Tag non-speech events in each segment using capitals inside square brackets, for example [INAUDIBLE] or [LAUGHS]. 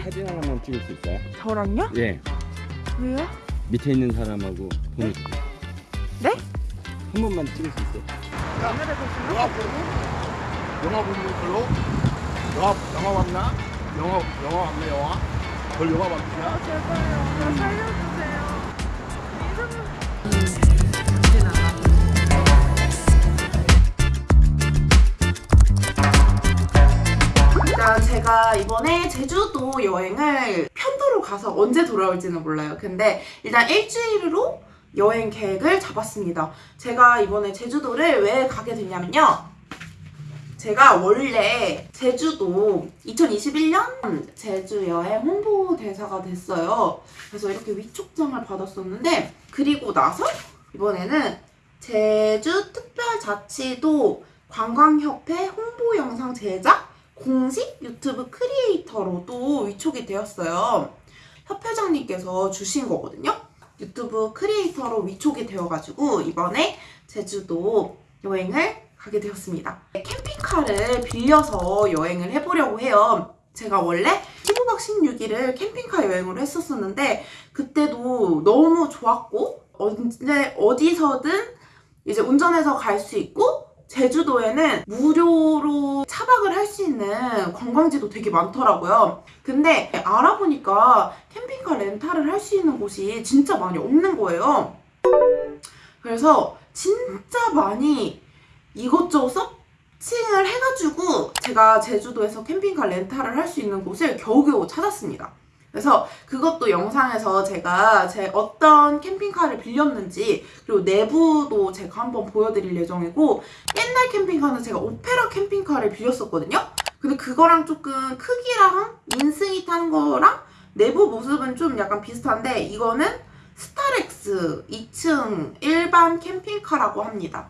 사진 하나만 찍을 수 있어요? 저랑요? 예. 왜요? 밑에 있는 사람하고 보내주세요. 네? 한 번만 찍을 수 있어요? 영화 보고 영화 보는 걸로 영화 영화 봤나? 영화 영화 봤나 영화? 그걸 영화 봤냐? 제발요. 저 살려주 제가 이번에 제주도 여행을 편도로 가서 언제 돌아올지는 몰라요. 근데 일단 일주일로 여행 계획을 잡았습니다. 제가 이번에 제주도를 왜 가게 됐냐면요. 제가 원래 제주도 2021년 제주 여행 홍보대사가 됐어요. 그래서 이렇게 위촉장을 받았었는데 그리고 나서 이번에는 제주 특별자치도 관광협회 홍보 영상 제작 공식 유튜브 크리에이터로도 위촉이 되었어요. 협회장님께서 주신 거거든요. 유튜브 크리에이터로 위촉이 되어가지고 이번에 제주도 여행을 가게 되었습니다. 캠핑카를 빌려서 여행을 해보려고 해요. 제가 원래 15박 16일을 캠핑카 여행으로 했었었는데 그때도 너무 좋았고 언제 어디서든 이제 운전해서 갈 수 있고 제주도에는 무료로 차박을 할 수 있는 관광지도 되게 많더라고요. 근데 알아보니까 캠핑카 렌탈을 할 수 있는 곳이 진짜 많이 없는 거예요. 그래서 진짜 많이 이것저것 서칭을 해가지고 제가 제주도에서 캠핑카 렌탈을 할 수 있는 곳을 겨우겨우 찾았습니다. 그래서 그것도 영상에서 제가 제 어떤 캠핑카를 빌렸는지 그리고 내부도 제가 한번 보여드릴 예정이고 옛날 캠핑카는 제가 오페라 캠핑카를 빌렸었거든요. 근데 그거랑 조금 크기랑 인승이 탄 거랑 내부 모습은 좀 약간 비슷한데 이거는 스타렉스 2층 일반 캠핑카라고 합니다.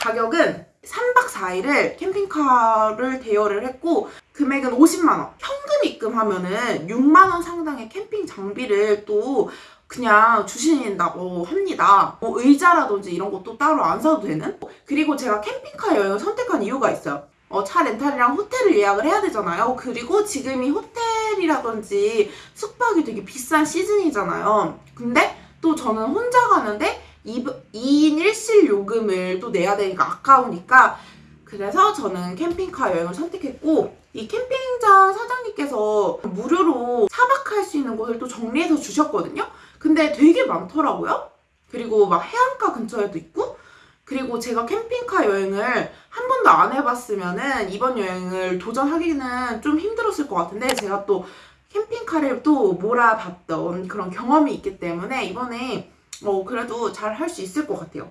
가격은 3박 4일을 캠핑카를 대여를 했고 금액은 50만원. 현금 입금하면은 6만원 상당의 캠핑 장비를 또 그냥 주신다고 합니다. 뭐 의자라든지 이런 것도 따로 안 사도 되는? 그리고 제가 캠핑카 여행을 선택한 이유가 있어요. 어, 차 렌탈이랑 호텔을 예약을 해야 되잖아요. 그리고 지금이 호텔이라든지 숙박이 되게 비싼 시즌이잖아요. 근데 또 저는 혼자 가는데 2인 1실 요금을 또 내야 되니까 아까우니까 그래서 저는 캠핑카 여행을 선택했고 이 캠핑장 사장님께서 무료로 차박할 수 있는 곳을 또 정리해서 주셨거든요. 근데 되게 많더라고요. 그리고 막 해안가 근처에도 있고 그리고 제가 캠핑카 여행을 한 번도 안 해봤으면 은 이번 여행을 도전하기는 좀 힘들었을 것 같은데 제가 또 캠핑카를 또 몰아봤던 그런 경험이 있기 때문에 이번에 어, 그래도 잘 할 수 있을 것 같아요.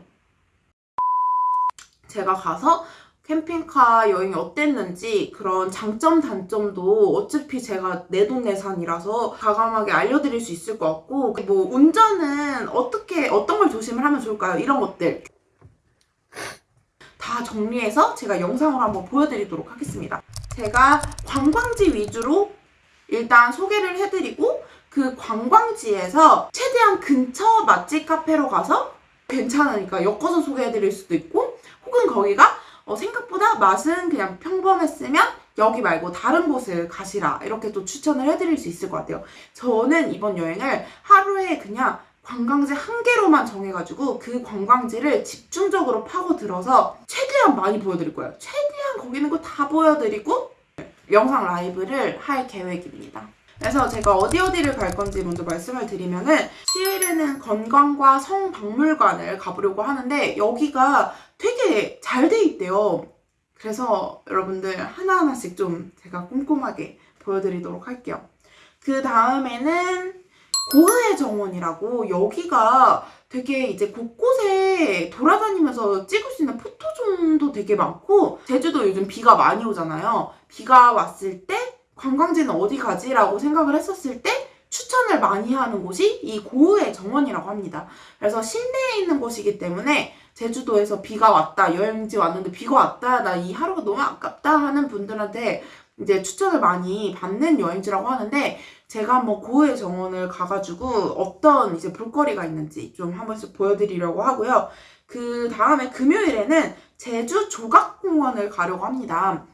제가 가서 캠핑카 여행이 어땠는지 그런 장점 단점도 어차피 제가 내돈내산이라서 과감하게 알려드릴 수 있을 것 같고 뭐 운전은 어떻게 어떤 걸 조심을 하면 좋을까요? 이런 것들 다 정리해서 제가 영상으로 한번 보여드리도록 하겠습니다. 제가 관광지 위주로 일단 소개를 해드리고 그 관광지에서 최대한 근처 맛집 카페로 가서 괜찮으니까 엮어서 소개해드릴 수도 있고 혹은 거기가 어, 생각보다 맛은 그냥 평범했으면 여기 말고 다른 곳을 가시라 이렇게 또 추천을 해드릴 수 있을 것 같아요. 저는 이번 여행을 하루에 그냥 관광지 한 개로만 정해가지고 그 관광지를 집중적으로 파고들어서 최대한 많이 보여드릴 거예요. 최대한 거기 있는 거 다 보여드리고 영상 라이브를 할 계획입니다. 그래서 제가 어디 어디를 갈 건지 먼저 말씀을 드리면은 10일에는 건강과 성박물관을 가보려고 하는데 여기가 되게 잘 돼 있대요. 그래서 여러분들 하나하나씩 좀 제가 꼼꼼하게 보여드리도록 할게요. 그 다음에는 고흐의 정원이라고 여기가 되게 이제 곳곳에 돌아다니면서 찍을 수 있는 포토존도 되게 많고 제주도 요즘 비가 많이 오잖아요. 비가 왔을 때 관광지는 어디 가지라고 생각을 했었을 때 추천을 많이 하는 곳이 이 고흐의 정원이라고 합니다. 그래서 실내에 있는 곳이기 때문에 제주도에서 비가 왔다, 여행지 왔는데 비가 왔다, 나 이 하루가 너무 아깝다 하는 분들한테 이제 추천을 많이 받는 여행지라고 하는데 제가 한번 고흐의 정원을 가가지고 어떤 이제 볼거리가 있는지 좀 한 번씩 보여드리려고 하고요. 그 다음에 금요일에는 제주 조각공원을 가려고 합니다.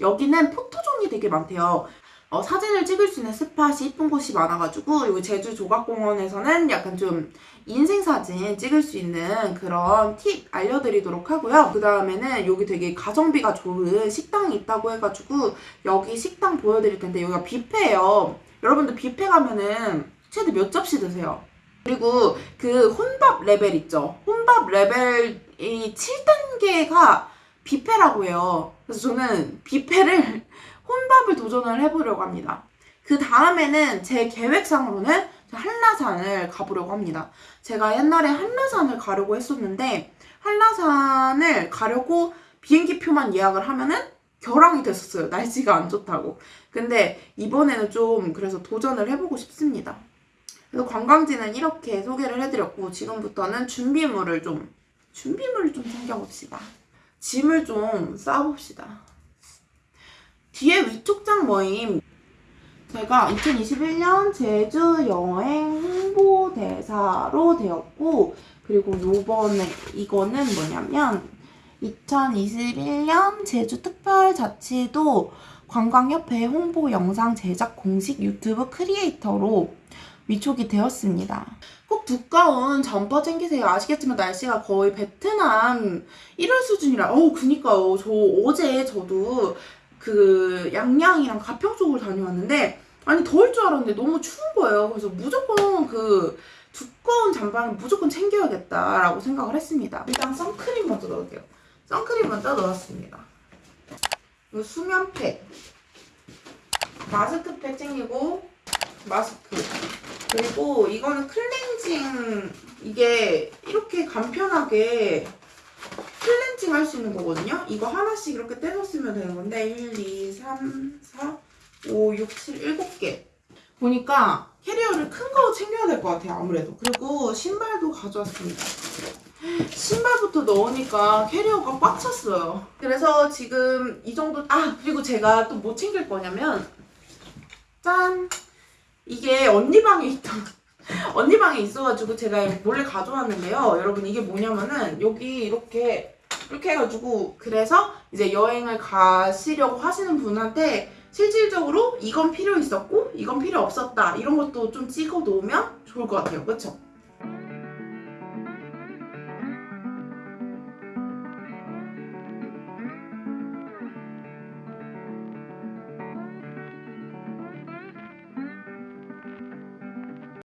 여기는 포토존이 되게 많대요. 어, 사진을 찍을 수 있는 스팟이 이쁜 곳이 많아가지고 여기 제주 조각공원에서는 약간 좀 인생 사진 찍을 수 있는 그런 팁 알려드리도록 하고요. 그 다음에는 여기 되게 가성비가 좋은 식당이 있다고 해가지고 여기 식당 보여드릴 텐데 여기가 뷔페예요. 여러분들 뷔페 가면은 최대 몇 접시 드세요? 그리고 그 혼밥 레벨 있죠. 혼밥 레벨이 7단계가 뷔페라고 해요. 그래서 저는 뷔페를 [LAUGHS] 혼밥을 도전을 해보려고 합니다. 그 다음에는 제 계획상으로는 한라산을 가보려고 합니다. 제가 옛날에 한라산을 가려고 했었는데 한라산을 가려고 비행기 표만 예약을 하면은 결항이 됐었어요. 날씨가 안 좋다고. 근데 이번에는 좀 그래서 도전을 해보고 싶습니다. 그래서 관광지는 이렇게 소개를 해드렸고 지금부터는 준비물을 좀 준비물을 좀 챙겨봅시다. 짐을 좀 싸봅시다. 뒤에 위촉장 모임 제가 2021년 제주 여행 홍보대사로 되었고 그리고 요번에 이거는 뭐냐면 2021년 제주 특별자치도 관광협회 홍보 영상 제작 공식 유튜브 크리에이터로 위촉이 되었습니다. 꼭 두꺼운 점퍼 챙기세요. 아시겠지만 날씨가 거의 베트남 1월 수준이라. 어우, 그니까요. 저 어제 저도 그 양양이랑 가평 쪽으로 다녀왔는데 아니 더울 줄 알았는데 너무 추운 거예요. 그래서 무조건 그 두꺼운 잠바는 무조건 챙겨야겠다라고 생각을 했습니다. 일단 선크림 먼저 넣을게요. 선크림 먼저 넣었습니다. 수면팩, 마스크팩 챙기고 마스크 그리고 이거는 클렌징 이게 이렇게 간편하게 클렌징 할 수 있는 거거든요. 이거 하나씩 이렇게 떼서 쓰면 되는 건데 1, 2, 3, 4, 5, 6, 7, 7개. 보니까 캐리어를 큰 거 챙겨야 될 것 같아요 아무래도. 그리고 신발도 가져왔습니다. 신발부터 넣으니까 캐리어가 꽉 찼어요. 그래서 지금 이 정도 아 그리고 제가 또 뭐 챙길 거냐면 짠 이게 언니 방에 있던 [LAUGHS] 언니 방에 있어가지고 제가 몰래 가져왔는데요. 여러분 이게 뭐냐면은 여기 이렇게 이렇게 해가지고 그래서 이제 여행을 가시려고 하시는 분한테 실질적으로 이건 필요 있었고 이건 필요 없었다. 이런 것도 좀 찍어 놓으면 좋을 것 같아요. 그쵸?